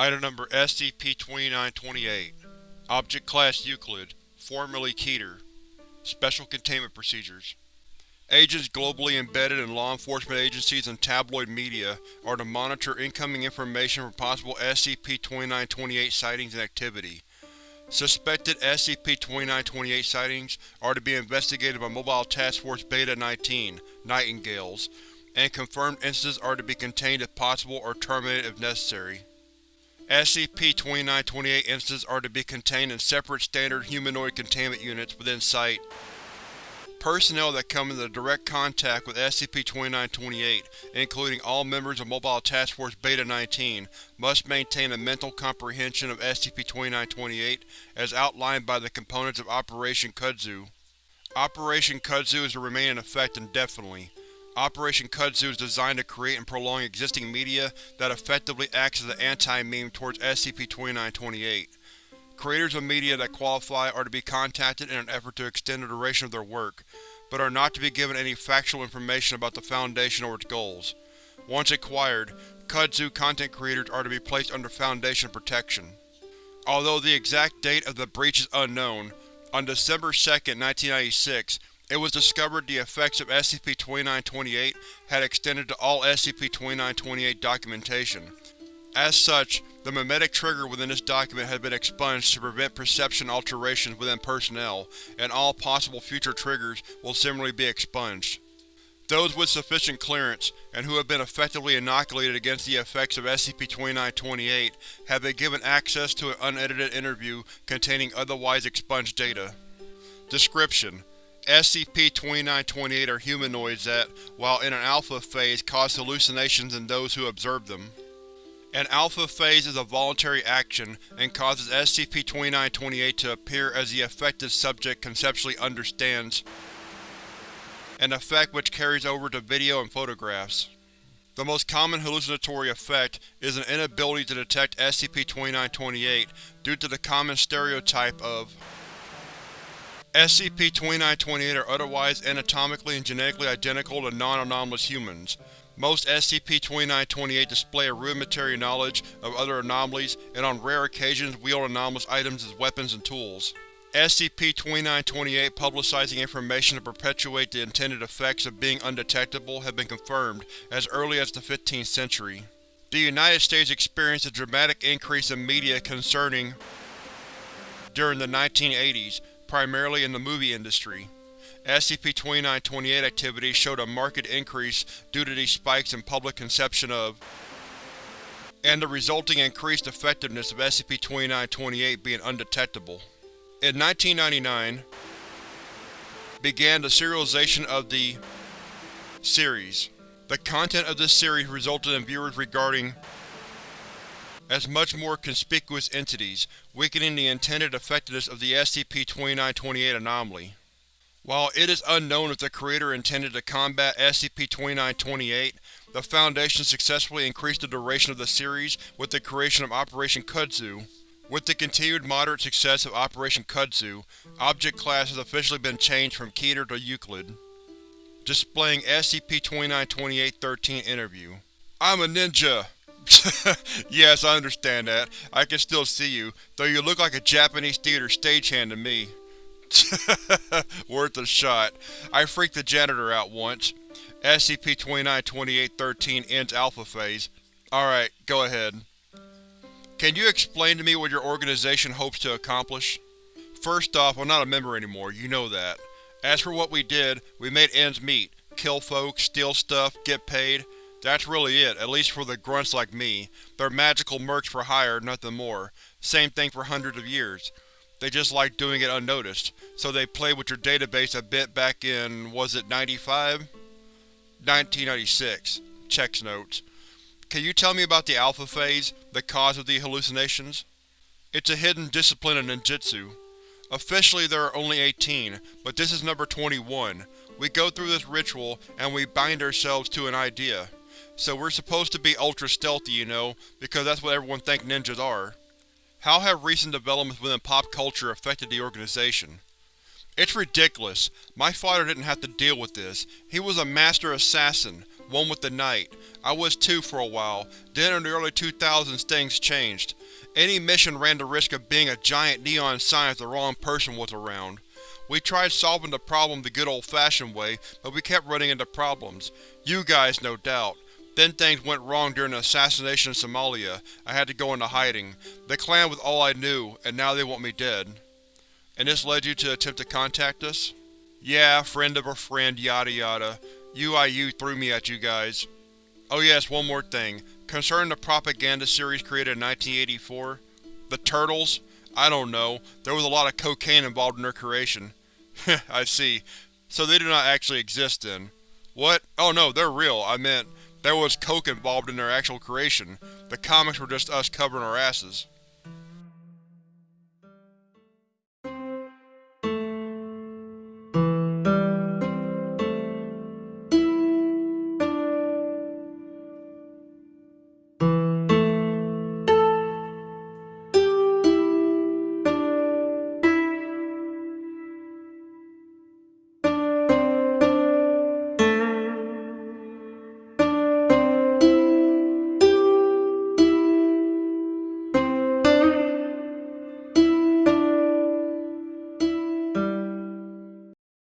Item Number SCP-2928 Object Class Euclid, formerly Keter Special Containment Procedures Agents globally embedded in law enforcement agencies and tabloid media are to monitor incoming information for possible SCP-2928 sightings and activity. Suspected SCP-2928 sightings are to be investigated by Mobile Task Force Beta-19 Nightingales, and confirmed instances are to be contained if possible or terminated if necessary. SCP-2928 instances are to be contained in separate standard humanoid containment units within Site. Personnel that come into direct contact with SCP-2928, including all members of Mobile Task Force Beta-19, must maintain a mental comprehension of SCP-2928 as outlined by the components of Operation Kudzu. Operation Kudzu is to remain in effect indefinitely. Operation Kudzu is designed to create and prolong existing media that effectively acts as an anti-meme towards SCP-2928. Creators of media that qualify are to be contacted in an effort to extend the duration of their work, but are not to be given any factual information about the Foundation or its goals. Once acquired, Kudzu content creators are to be placed under Foundation protection. Although the exact date of the breach is unknown, on December 2, 1996, it was discovered the effects of SCP-2928 had extended to all SCP-2928 documentation. As such, the memetic trigger within this document has been expunged to prevent perception alterations within personnel, and all possible future triggers will similarly be expunged. Those with sufficient clearance, and who have been effectively inoculated against the effects of SCP-2928, have been given access to an unedited interview containing otherwise expunged data. Description: SCP-2928 are humanoids that, while in an alpha phase, cause hallucinations in those who observe them. An alpha phase is a voluntary action, and causes SCP-2928 to appear as the affected subject conceptually understands, an effect which carries over to video and photographs. The most common hallucinatory effect is an inability to detect SCP-2928 due to the common stereotype of SCP-2928 are otherwise anatomically and genetically identical to non-anomalous humans. Most SCP-2928 display a rudimentary knowledge of other anomalies and on rare occasions wield anomalous items as weapons and tools. SCP-2928 publicizing information to perpetuate the intended effects of being undetectable have been confirmed as early as the 15th century. The United States experienced a dramatic increase in media concerning during the 1980s, primarily in the movie industry. SCP-2928 activity showed a marked increase due to these spikes in public conception of and the resulting increased effectiveness of SCP-2928 being undetectable. In 1999, began the serialization of the series. The content of this series resulted in viewers regarding as much more conspicuous entities, weakening the intended effectiveness of the SCP-2928 anomaly. While it is unknown if the creator intended to combat SCP-2928, the Foundation successfully increased the duration of the series with the creation of Operation Kudzu. With the continued moderate success of Operation Kudzu, Object Class has officially been changed from Keter to Euclid. Displaying SCP-2928-13 Interview I'm a ninja! yes, I understand that. I can still see you, though you look like a Japanese theater stagehand to me. Worth a shot. I freaked the janitor out once. SCP-2928-13 ends Alpha Phase. Alright, go ahead. Can you explain to me what your organization hopes to accomplish? First off, I'm not a member anymore, you know that. As for what we did, we made ends meet. Kill folks, steal stuff, get paid. That's really it, at least for the grunts like me. They're magical mercs for hire, nothing more. Same thing for hundreds of years. They just like doing it unnoticed, so they played with your database a bit back in, was it 95? 1996. Checks notes. Can you tell me about the Alpha Phase, the cause of the hallucinations? It's a hidden discipline in ninjutsu. Officially there are only 18, but this is number 21. We go through this ritual, and we bind ourselves to an idea. So we're supposed to be ultra stealthy, you know, because that's what everyone thinks ninjas are. How have recent developments within pop culture affected the organization? It's ridiculous. My father didn't have to deal with this. He was a master assassin, one with the night. I was too for a while. Then in the early 2000s things changed. Any mission ran the risk of being a giant neon sign if the wrong person was around. We tried solving the problem the good old-fashioned way, but we kept running into problems. You guys, no doubt. Then things went wrong during the assassination in Somalia. I had to go into hiding. The clan was all I knew, and now they want me dead. And this led you to attempt to contact us? Yeah, friend of a friend, yada yada. UIU threw me at you guys. Oh yes, one more thing. Concerning the propaganda series created in 1984, the Turtles? I don't know. There was a lot of cocaine involved in their creation. I see. So they do not actually exist then. What? Oh no, they're real. I meant, there was coke involved in their actual creation. The comics were just us covering our asses.